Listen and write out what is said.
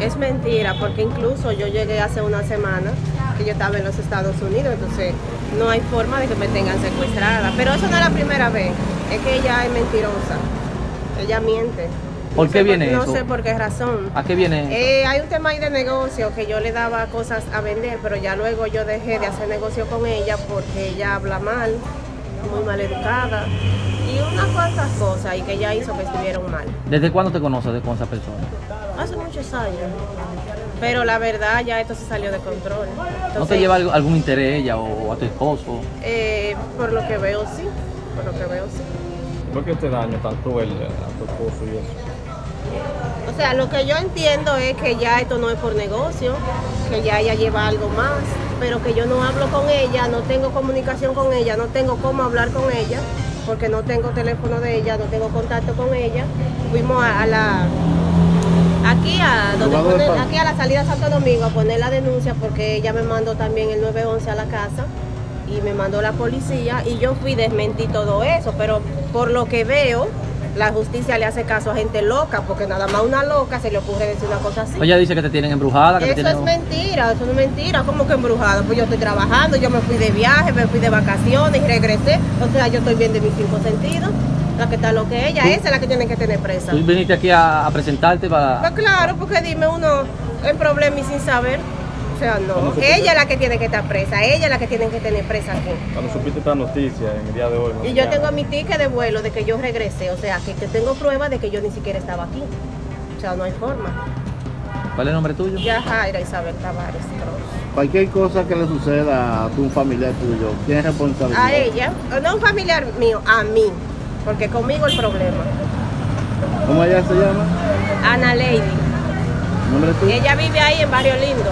es mentira, porque incluso yo llegué hace una semana que yo estaba en los Estados Unidos, entonces no hay forma de que me tengan secuestrada. Pero eso no es la primera vez, es que ella es mentirosa, ella miente. ¿Por No qué viene No eso? sé por qué razón. ¿A qué viene? Eh, hay un tema ahí de negocio que yo le daba cosas a vender, pero ya luego yo dejé de hacer negocio con ella porque ella habla mal, muy mal educada y unas cuantas cosas y que ella hizo que estuvieron mal. ¿Desde cuándo te conoces de- con esa persona? Hace muchos años. Pero la verdad ya esto se salió de control. ¿No te lleva algo- algún interés ella o a tu esposo? eh, por lo que veo sí, por lo que veo sí. ¿Por qué este daño tan cruel a tu esposo y eso? O sea, lo que yo entiendo es que ya esto no es por negocio, que ya ella lleva algo más, pero que yo no hablo con ella, no tengo comunicación con ella, no tengo cómo hablar con ella, porque no tengo teléfono de ella, no tengo contacto con ella. Fuimos a, a la aquí a donde Jugado de ponen- pan. aquí a la salida de Santo Domingo a poner la denuncia porque ella me mandó también el 911 a la casa y me mandó la policía y yo fui desmentí todo eso, pero por lo que veo la justicia le hace caso a gente loca porque nada más una loca se le ocurre decir una cosa así. Ella dice que te tienen embrujada, que te Eso tienen... es mentira, eso no es mentira, como que embrujada. Pues yo estoy trabajando, yo me fui de viaje, me fui de vacaciones y regresé. O sea, yo estoy bien de mis cinco sentidos. La que está lo que ella, esa es la que tiene que tener presa. Tú viniste aquí a, a presentarte para... Pues claro, porque dime uno en problema y sin saber. O sea, no. ¿Cómo se Ella es la que tiene que estar presa, ella es la que tiene que tener presa aquí. Cuando supiste esta noticia en el día de hoy. Y yo tengo mi ticket de vuelo de que yo regresé, o sea, que, que tengo pruebas de que yo ni siquiera estaba aquí. O sea, no hay forma. ¿Cuál es el nombre tuyo? Ya Jaira Isabel Tavares Cruz. Cualquier cosa que le suceda a tu familiar tuyo, ¿quién es responsabilidad? A ella, no un familiar mío, a mí, porque conmigo el problema. ¿Cómo ella se llama? Ana Lady, ¿Nombre ella vive ahí en Barrio Lindo.